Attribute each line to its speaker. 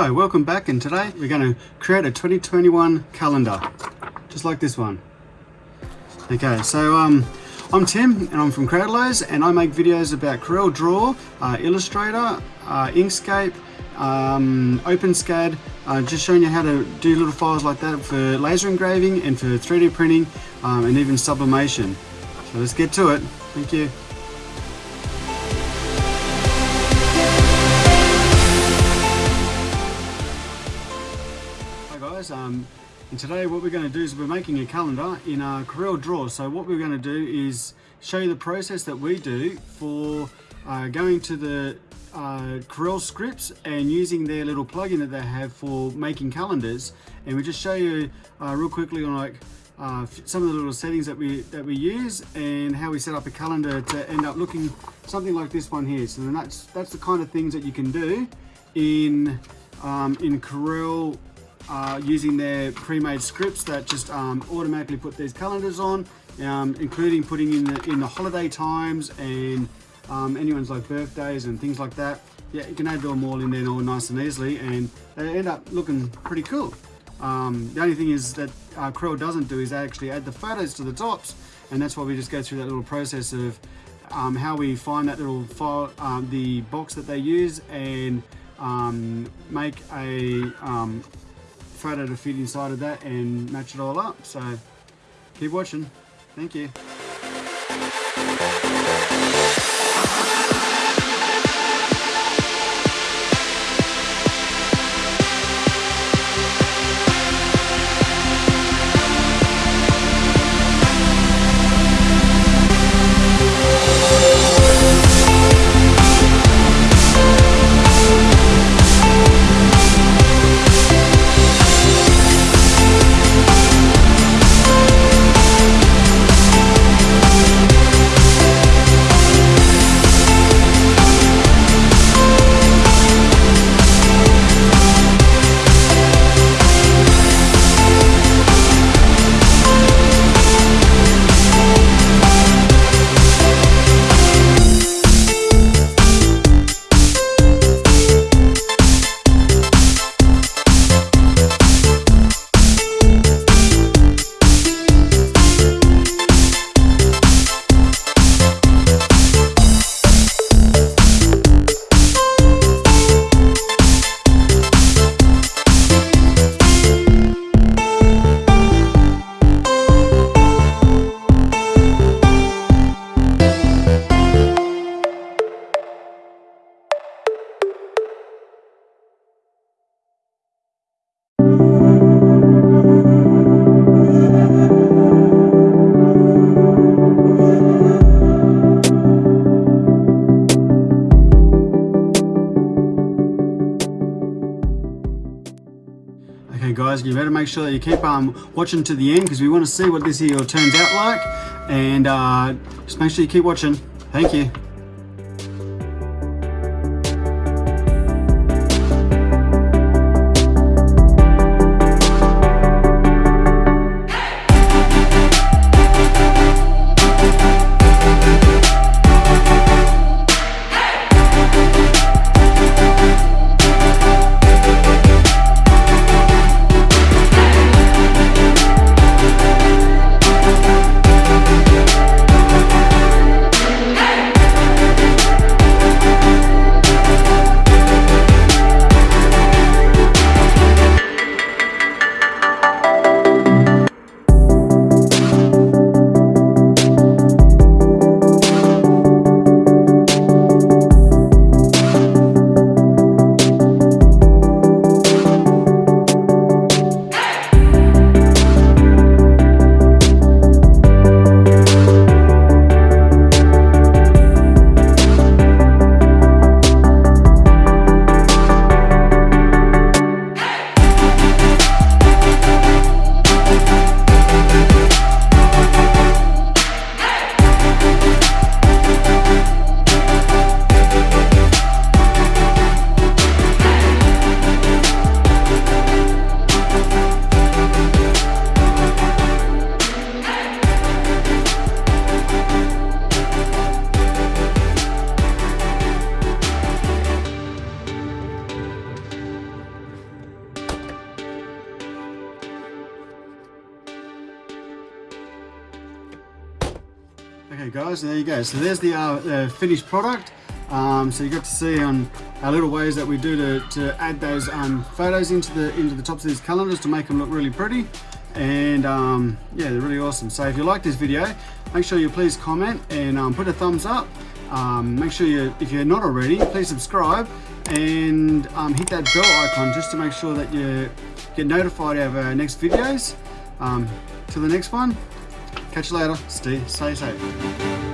Speaker 1: Hi, welcome back and today we're going to create a 2021 calendar, just like this one. Okay, so um, I'm Tim and I'm from Cradlos and I make videos about Corel Draw, uh, Illustrator, uh, Inkscape, um, OpenSCAD, uh, just showing you how to do little files like that for laser engraving and for 3D printing um, and even sublimation. So let's get to it. Thank you. Guys, um, and today what we're going to do is we're making a calendar in a Corel Draw. So what we're going to do is show you the process that we do for uh, going to the uh, Corel scripts and using their little plugin that they have for making calendars. And we just show you uh, real quickly on like uh, some of the little settings that we that we use and how we set up a calendar to end up looking something like this one here. So that's that's the kind of things that you can do in um, in Corel uh, using their pre-made scripts that just um, automatically put these calendars on, um, including putting in the, in the holiday times and um, anyone's like birthdays and things like that. Yeah, you can add them all in there all nice and easily and they end up looking pretty cool. Um, the only thing is that uh, doesn't do is actually add the photos to the tops and that's why we just go through that little process of um, how we find that little file, um, the box that they use and um, make a um, photo to fit inside of that and match it all up. So keep watching. Thank you. Okay guys, you better make sure that you keep um, watching to the end because we want to see what this here turns out like. And uh, just make sure you keep watching. Thank you. Okay guys, there you go. So there's the, uh, finished product. Um, so you got to see on our little ways that we do to, to add those um, photos into the into the tops of these calendars to make them look really pretty. And um, yeah, they're really awesome. So if you like this video, make sure you please comment and um, put a thumbs up. Um, make sure you, if you're not already, please subscribe and um, hit that bell icon just to make sure that you get notified of our next videos. Um, till the next one, catch you later. Stay, stay safe.